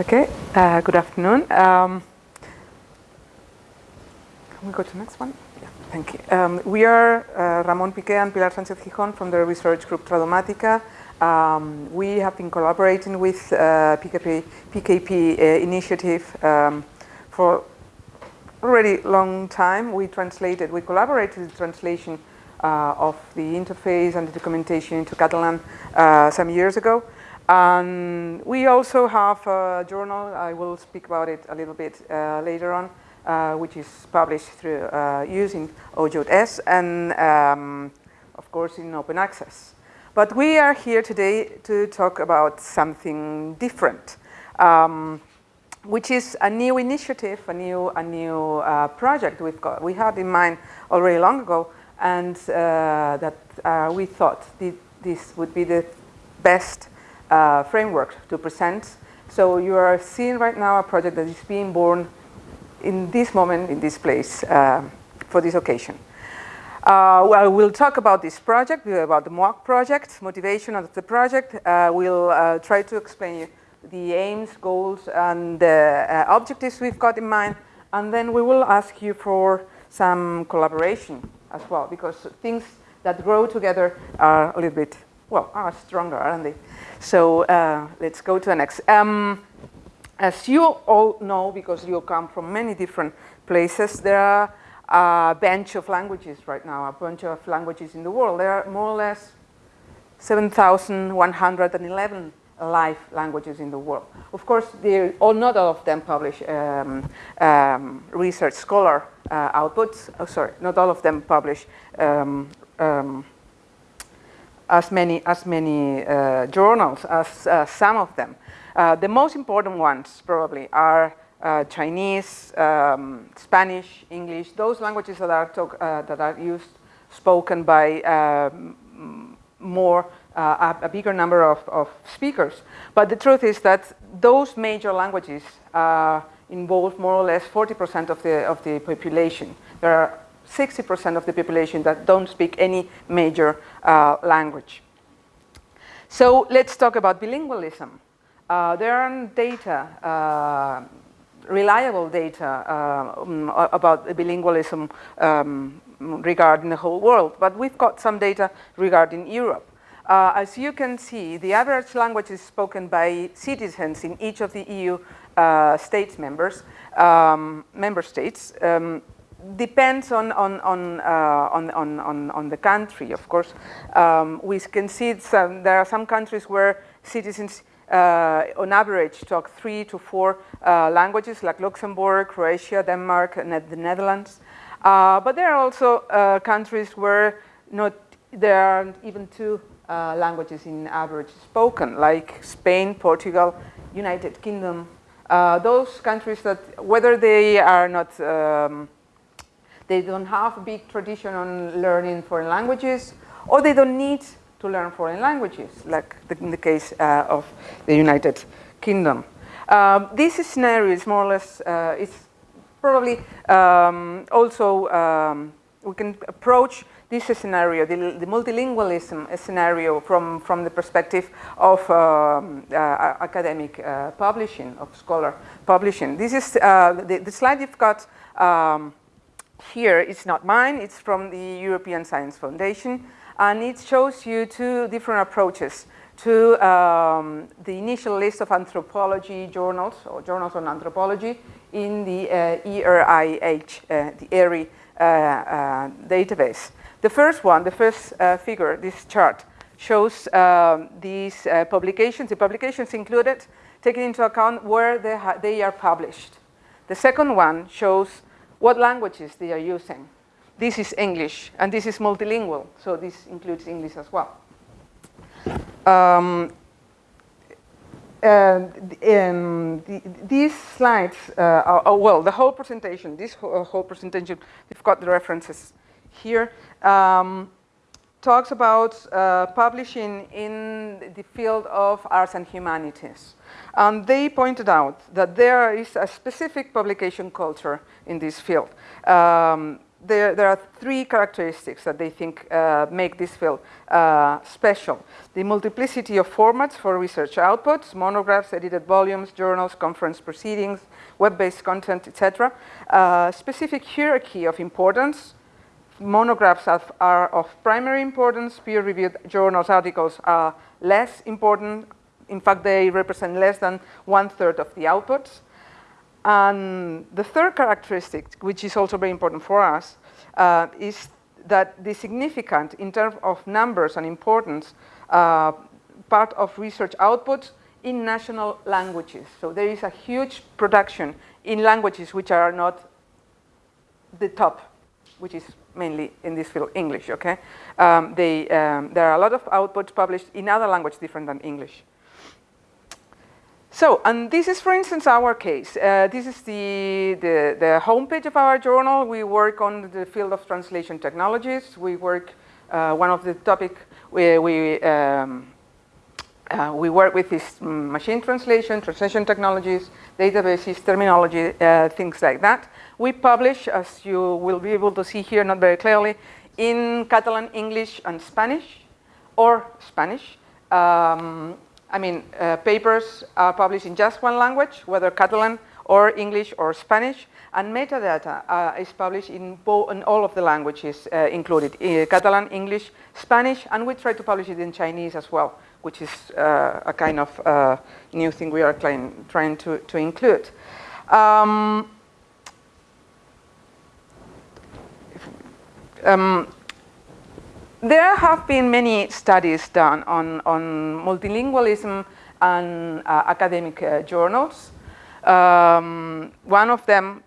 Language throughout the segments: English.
Okay, uh, good afternoon. Um, can we go to the next one? Yeah, thank you. Um, we are uh, Ramon Piqué and Pilar Sánchez Gijón from the research group Tradumàtica. Um, we have been collaborating with uh, PKP, PKP uh, initiative um, for already long time. We translated, we collaborated with translation uh, of the interface and the documentation into Catalan uh, some years ago. And we also have a journal, I will speak about it a little bit uh, later on, uh, which is published through uh, using OJS and um, of course in open access. But we are here today to talk about something different, um, which is a new initiative, a new, a new uh, project we've got, we had in mind already long ago, and uh, that uh, we thought this would be the best uh, framework to present. So you are seeing right now a project that is being born in this moment, in this place, uh, for this occasion. Uh, well, we'll talk about this project, about the MOAC project, motivation of the project. Uh, we'll uh, try to explain the aims, goals, and uh, objectives we've got in mind. And then we will ask you for some collaboration as well, because things that grow together are a little bit, well, are stronger, aren't they? So uh, let's go to the next. Um, as you all know, because you come from many different places, there are a bunch of languages right now, a bunch of languages in the world. There are more or less 7,111 live languages in the world. Of course, all, not all of them publish um, um, research scholar uh, outputs. Oh, sorry, not all of them publish um, um as many, as many uh, journals as uh, some of them. Uh, the most important ones probably are uh, Chinese, um, Spanish, English, those languages that are, talk, uh, that are used, spoken by um, more, uh, a, bigger number of, of, speakers. But the truth is that those major languages involve more or less 40% of the, of the population. There are 60% of the population that don't speak any major uh, language. So let's talk about bilingualism. Uh, there are data, uh, reliable data uh, um, about bilingualism um, regarding the whole world, but we've got some data regarding Europe. Uh, as you can see, the average language is spoken by citizens in each of the EU uh, states members, um, member states, um, depends on, on, on, uh, on, on, on, the country, of course. Um, we can see some, there are some countries where citizens uh, on average talk three to four uh, languages like Luxembourg, Croatia, Denmark, and the Netherlands. Uh, but there are also uh, countries where not, there are even two uh, languages in average spoken, like Spain, Portugal, United Kingdom. those countries that, whether they are not um, they don't have a big tradition on learning foreign languages, or they don't need to learn foreign languages, like the, in the case uh, of the United Kingdom. Um, this scenario is more or less, uh, it's probably um, also, um, we can approach this scenario, the, the, multilingualism scenario from, from the perspective of um, uh, academic uh, publishing, of scholar publishing. This is, uh, the, the, slide you've got um, here it's not mine, it's from the European Science Foundation, and it shows you two different approaches to um, the initial list of anthropology journals, or journals on anthropology, in the uh, ERIH, uh, the ERI uh, uh, database. The first one, the first uh, figure, this chart, shows um, these uh, publications, the publications included, taking into account where they, they are published. The second one shows what languages they are using. This is English, and this is multilingual, so this includes English as well. Um, um, the, these slides, uh, are, are, well, the whole presentation, this whole, uh, whole presentation, we've got the references here, um, talks about uh, publishing in the field of arts and humanities. And they pointed out that there is a specific publication culture in this field. Um, there, there are three characteristics that they think uh, make this field uh, special. The multiplicity of formats for research outputs, monographs, edited volumes, journals, conference proceedings, web-based content, etc. Uh, specific hierarchy of importance, monographs are of primary importance, peer-reviewed journals articles are less important. In fact, they represent less than one-third of the outputs. And the third characteristic, which is also very important for us, uh, is that the significant, in terms of numbers and importance, uh, part of research outputs in national languages. So there is a huge production in languages which are not the top, which is mainly in this field English, okay? Um, they, um, there are a lot of outputs published in other languages different than English. So, and this is, for instance, our case. Uh, this is the, the, the homepage of our journal. We work on the field of translation technologies. We work, uh, one of the topic we, we, um, uh, we work with is machine translation, translation technologies, databases, terminology, uh, things like that. We publish, as you will be able to see here, not very clearly, in Catalan, English, and Spanish, or Spanish. Um, I mean, uh, papers are published in just one language, whether Catalan or English or Spanish, and metadata uh, is published in, in, all of the languages uh, included, uh, Catalan, English, Spanish, and we try to publish it in Chinese as well, which is uh, a kind of uh, new thing we are trying, trying to, to include. Um, um, there have been many studies done on, on multilingualism and uh, academic uh, journals. Um, one of them,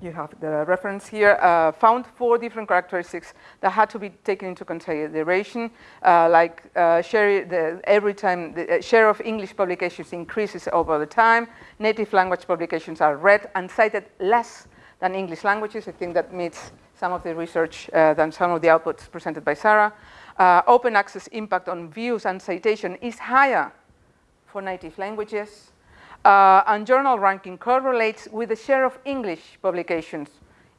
you have the reference here, uh, found four different characteristics that had to be taken into consideration, uh, like uh, share the, every time the uh, share of English publications increases over the time, native language publications are read and cited less than English languages. I think that meets some of the research uh, than some of the outputs presented by Sarah. Uh, open access impact on views and citation is higher for native languages. Uh, and journal ranking correlates with the share of English publications,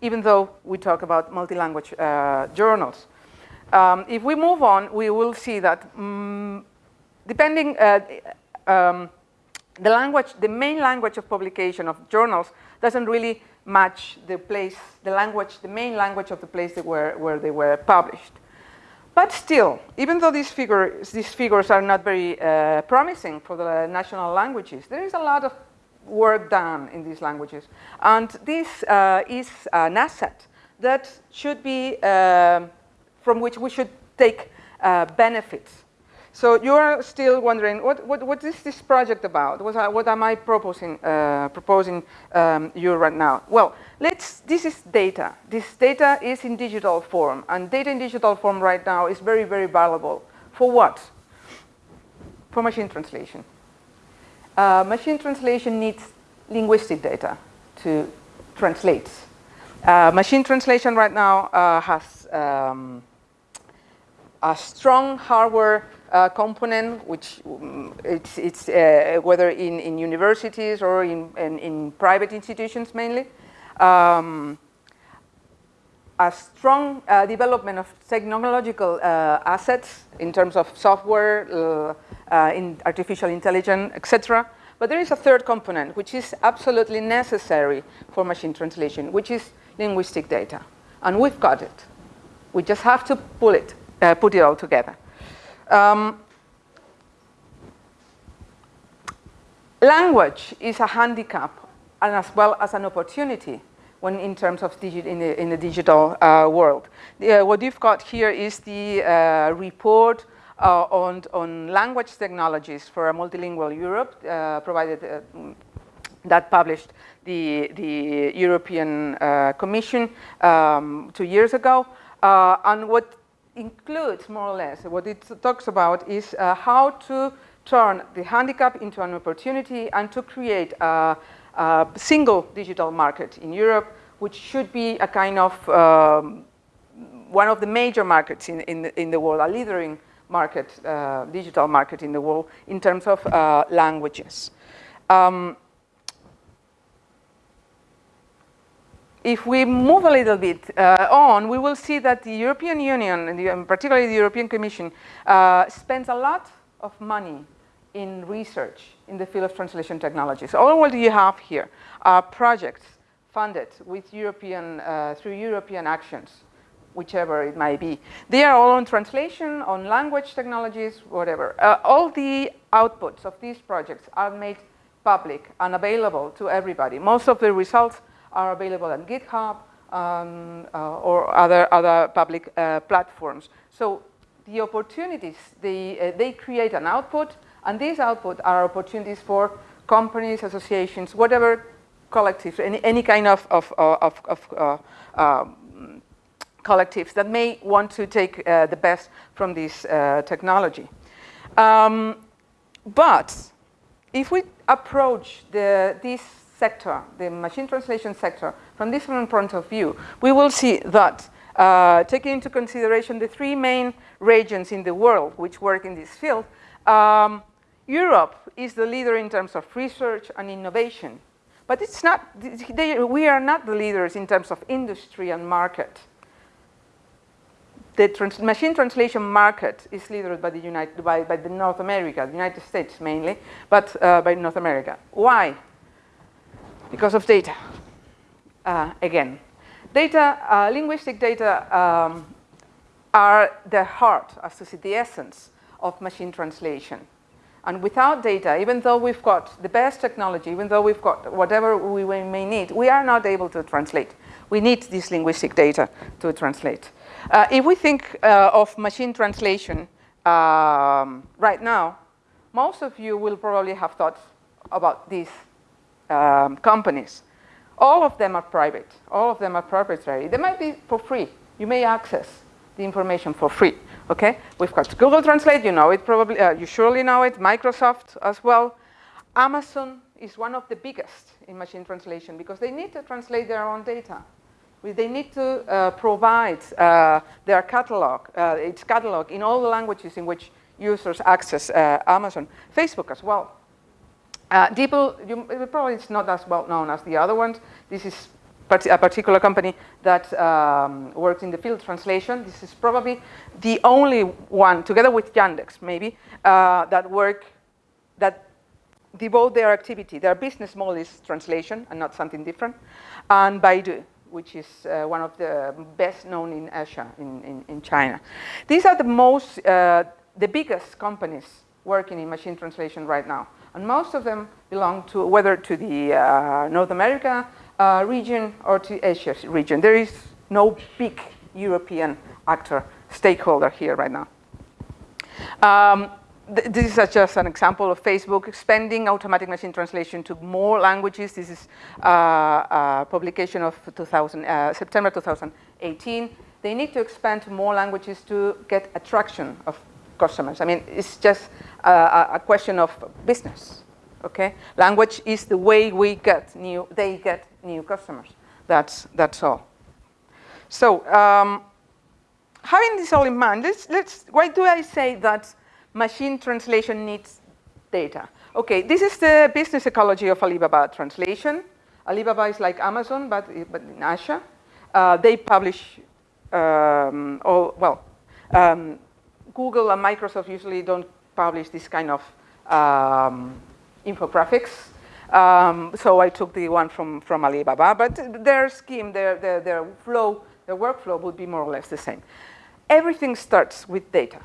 even though we talk about multi-language uh, journals. Um, if we move on, we will see that um, depending, uh, um, the language, the main language of publication of journals doesn't really match the place, the language, the main language of the place where, where they were published. But still, even though these figures, these figures are not very uh, promising for the national languages, there is a lot of work done in these languages. And this uh, is an asset that should be, uh, from which we should take uh, benefits so you're still wondering, what, what, what is this project about? What, what am I proposing, uh, proposing um, you right now? Well, let's, this is data. This data is in digital form, and data in digital form right now is very, very valuable. For what? For machine translation. Uh, machine translation needs linguistic data to translate. Uh, machine translation right now uh, has um, a strong hardware uh, component, which um, it's, it's uh, whether in, in universities or in, in, in private institutions mainly. Um, a strong uh, development of technological uh, assets in terms of software, uh, uh, in artificial intelligence, etc. But there is a third component, which is absolutely necessary for machine translation, which is linguistic data. And we've got it. We just have to pull it, put it all together. Um, language is a handicap and as well as an opportunity when in terms of in the, in the digital uh, world. Uh, what you've got here is the uh, report uh, on, on language technologies for a multilingual Europe, uh, provided uh, that published the, the European Commission um, two years ago. and what includes more or less, what it talks about is uh, how to turn the handicap into an opportunity and to create a, a, single digital market in Europe, which should be a kind of um, one of the major markets in, in, the, in the world, a leading market, uh, digital market in the world in terms of uh, languages. Um, if we move a little bit uh, on, we will see that the European Union, and particularly the European Commission, uh, spends a lot of money in research in the field of translation technologies. All what you have here are projects funded with European, uh, through European actions, whichever it might be. They are all on translation, on language technologies, whatever. Uh, all the outputs of these projects are made public and available to everybody. Most of the results are available on GitHub um, uh, or other, other public uh, platforms. So the opportunities, they, uh, they create an output, and these output are opportunities for companies, associations, whatever collectives, any, any kind of, of, of, of uh, um, collectives that may want to take uh, the best from this uh, technology. Um, but if we approach the, this sector, the machine translation sector, from this different point of view, we will see that uh, taking into consideration the three main regions in the world which work in this field, um, Europe is the leader in terms of research and innovation. But it's not, they, we are not the leaders in terms of industry and market. The trans machine translation market is led by the, United, by, by the North America, the United States mainly, but uh, by North America. Why? Because of data. Uh, again, data, uh, linguistic data um, are the heart, as to say, the essence of machine translation. And without data, even though we've got the best technology, even though we've got whatever we may need, we are not able to translate. We need this linguistic data to translate. Uh, if we think uh, of machine translation um, right now, most of you will probably have thought about this um, companies. All of them are private. All of them are proprietary. They might be for free. You may access the information for free. Okay, we've got Google Translate. You know it probably. Uh, you surely know it. Microsoft as well. Amazon is one of the biggest in machine translation because they need to translate their own data. They need to uh, provide uh, their catalog, uh, its catalog in all the languages in which users access uh, Amazon. Facebook as well. Uh, you, probably it's not as well known as the other ones. This is a particular company that um, works in the field translation. This is probably the only one, together with Yandex maybe, uh, that work, that devote their activity, their business model is translation and not something different. And Baidu, which is uh, one of the best known in Asia, in, in, in China. These are the most, uh, the biggest companies working in machine translation right now. And most of them belong to whether to the uh, North America uh, region or to Asia region. There is no big European actor, stakeholder here right now. Um, th this is just an example of Facebook expanding automatic machine translation to more languages. This is uh, a publication of 2000, uh, September 2018. They need to expand to more languages to get attraction of customers. I mean, it's just a, a question of business, okay? Language is the way we get new, they get new customers. That's, that's all. So, um, having this all in mind, let's, let's, why do I say that machine translation needs data? Okay, this is the business ecology of Alibaba translation. Alibaba is like Amazon, but, but in Asia. Uh, they publish um, all, well, um, Google and Microsoft usually don't publish this kind of um, infographics. Um, so I took the one from, from Alibaba, but their scheme, their, their, their flow, their workflow would be more or less the same. Everything starts with data.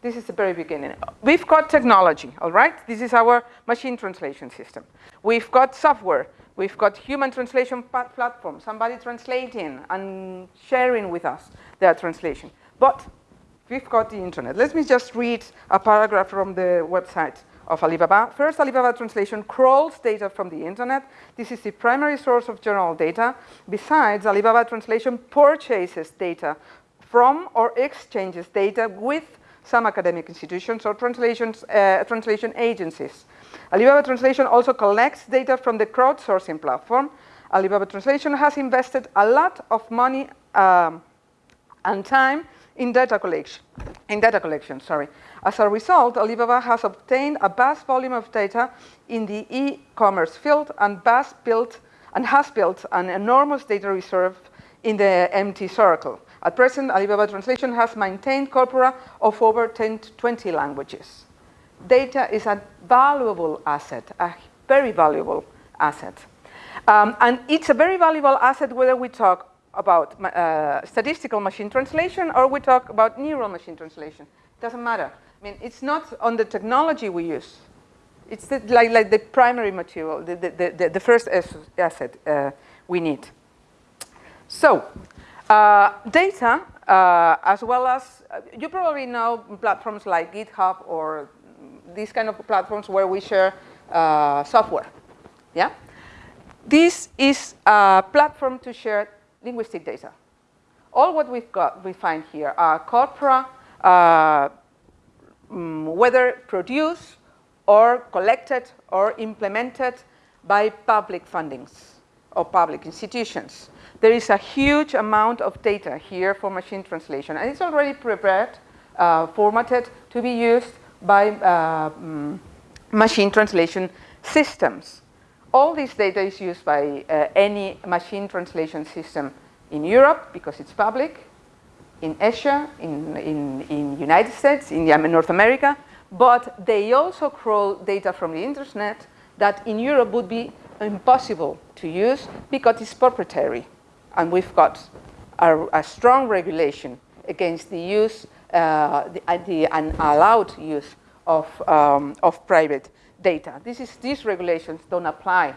This is the very beginning. We've got technology, all right? This is our machine translation system. We've got software. We've got human translation platform, somebody translating and sharing with us their translation. But we've got the internet. Let me just read a paragraph from the website of Alibaba. First, Alibaba Translation crawls data from the internet. This is the primary source of general data. Besides, Alibaba Translation purchases data from or exchanges data with some academic institutions or translations, uh, translation agencies. Alibaba Translation also collects data from the crowdsourcing platform. Alibaba Translation has invested a lot of money um, and time in data collection. In data collection, sorry. As a result, Alibaba has obtained a vast volume of data in the e-commerce field and built and has built an enormous data reserve in the MT circle. At present, Alibaba Translation has maintained corpora of over 10 to 20 languages. Data is a valuable asset, a very valuable asset. Um, and it's a very valuable asset whether we talk about uh, statistical machine translation or we talk about neural machine translation. It doesn't matter. I mean, it's not on the technology we use. It's the, like, like the primary material, the, the, the, the first asset uh, we need. So, uh, data, uh, as well as, uh, you probably know platforms like GitHub or these kind of platforms where we share uh, software, yeah? This is a platform to share linguistic data. All what we've got, we find here are corpora, uh, mm, whether produced or collected or implemented by public fundings or public institutions. There is a huge amount of data here for machine translation and it's already prepared, uh, formatted to be used by uh, mm, machine translation systems. All this data is used by uh, any machine translation system in Europe because it's public, in Asia, in, in, in United States, in North America, but they also crawl data from the internet that in Europe would be impossible to use because it's proprietary. And we've got a, a strong regulation against the use, uh, the, the unallowed use of, um, of private data. This is, these regulations don't apply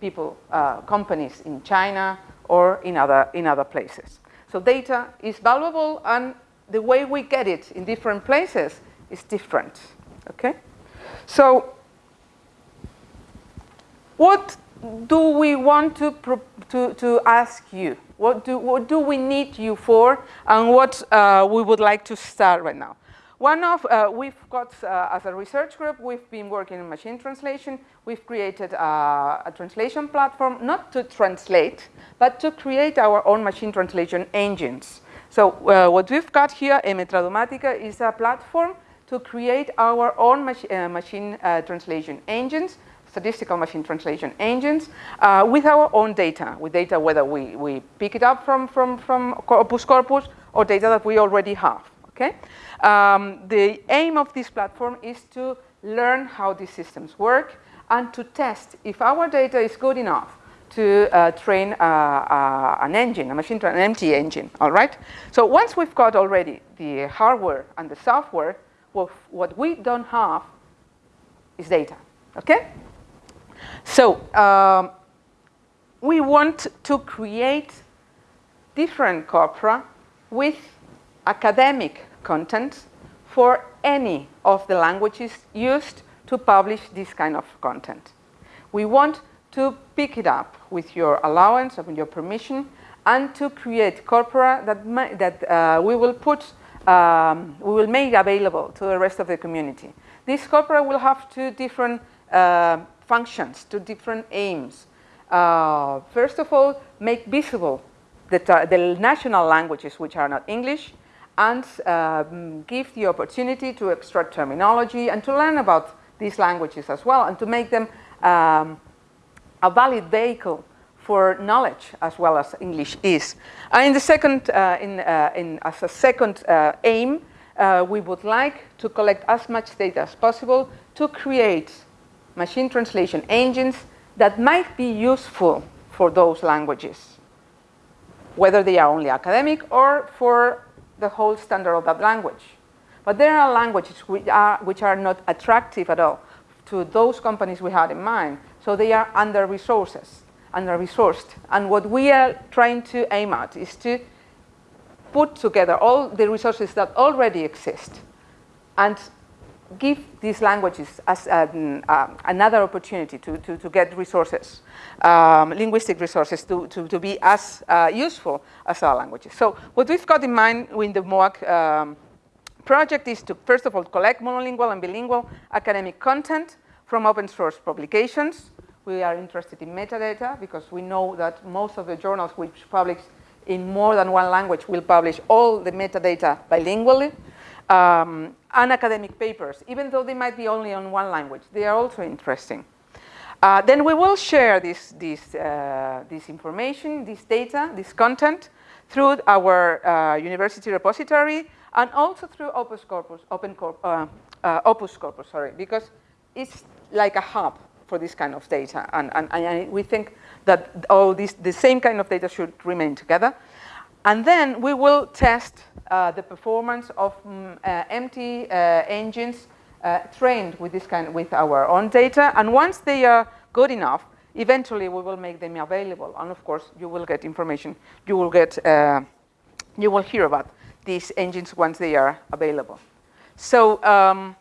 people, uh, companies in China or in other, in other places. So data is valuable and the way we get it in different places is different, okay? So what do we want to, to, to ask you? What do, what do we need you for and what uh, we would like to start right now? One of, uh, we've got, uh, as a research group, we've been working in machine translation. We've created uh, a translation platform, not to translate, but to create our own machine translation engines. So uh, what we've got here, MTradumàtica, is a platform to create our own uh, machine translation engines, statistical machine translation engines, with our own data, with data whether we, we pick it up from, from, from Corpus or data that we already have, okay? Um, the aim of this platform is to learn how these systems work and to test if our data is good enough to uh, train uh, uh, an engine, a machine, an MT engine, all right? So once we've got already the hardware and the software, well, what we don't have is data, okay? So um, we want to create different corpora with academic content for any of the languages used to publish this kind of content. We want to pick it up with your allowance, with your permission, and to create corpora that, that uh, we will put, um, we will make available to the rest of the community. This corpora will have two different uh, functions, two different aims. Uh, first of all, make visible the, the national languages which are not English, and um, give the opportunity to extract terminology and to learn about these languages as well and to make them um, a valid vehicle for knowledge as well as English is. And in the second, uh, in, uh, in, as a second uh, aim, uh, we would like to collect as much data as possible to create machine translation engines that might be useful for those languages, whether they are only academic or for the whole standard of that language. But there are languages which are, which are not attractive at all to those companies we had in mind. So they are under resources, under resourced. And what we are trying to aim at is to put together all the resources that already exist and give these languages as an, uh, another opportunity to, to, to get resources, um, linguistic resources to, to, to be as uh, useful as our languages. So what we've got in mind in the MOAC um, project is to, first of all, collect monolingual and bilingual academic content from open source publications. We are interested in metadata because we know that most of the journals which publish in more than one language will publish all the metadata bilingually um, and academic papers, even though they might be only on one language. They are also interesting. Uh, then we will share this, this, uh, this information, this data, this content through our uh, university repository and also through Opus Corpus, Open Corp, uh, uh, Opus Corpus, sorry, because it's like a hub for this kind of data. And, and, and we think that all these, the same kind of data should remain together. And then we will test uh, the performance of um, uh, MT uh, engines uh, trained with this kind, with our own data. And once they are good enough, eventually we will make them available. And of course, you will get information. You will get, uh, you will hear about these engines once they are available. So um,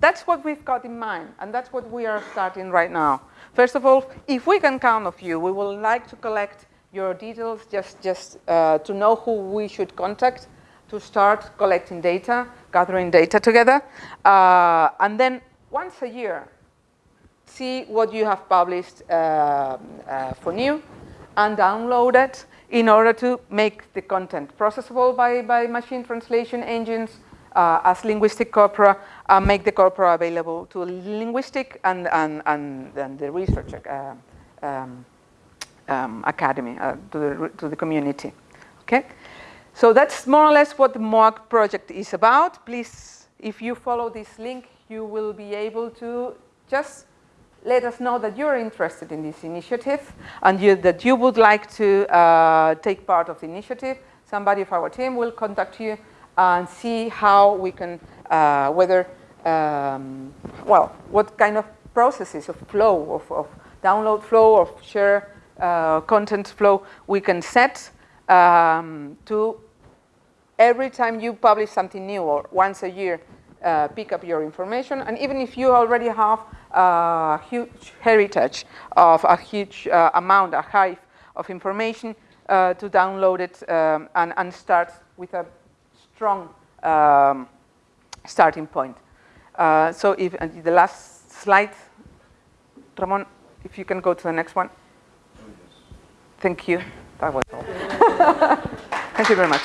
that's what we've got in mind, and that's what we are starting right now. First of all, if we can count of you, we would like to collect your details just, just uh, to know who we should contact to start collecting data, gathering data together. Uh, and then once a year, see what you have published uh, uh for new and download it in order to make the content processable by, by machine translation engines uh, as linguistic corpora, and make the corpora available to linguistic and, and, and, and the researcher uh, um, um, academy, uh, to, the, to the community. Okay? So that's more or less what the MOAC project is about. Please, if you follow this link, you will be able to just let us know that you're interested in this initiative and you, that you would like to uh, take part of the initiative. Somebody of our team will contact you and see how we can, uh, whether, um, well, what kind of processes of flow, of, of download flow, of share uh, content flow we can set um, to every time you publish something new or once a year, uh, pick up your information. And even if you already have a huge heritage of a huge uh, amount, a hive of information, uh, to download it um, and, and start with a strong um, starting point. Uh, so if uh, the last slide, Ramon, if you can go to the next one. Thank you. That was all. Thank you very much.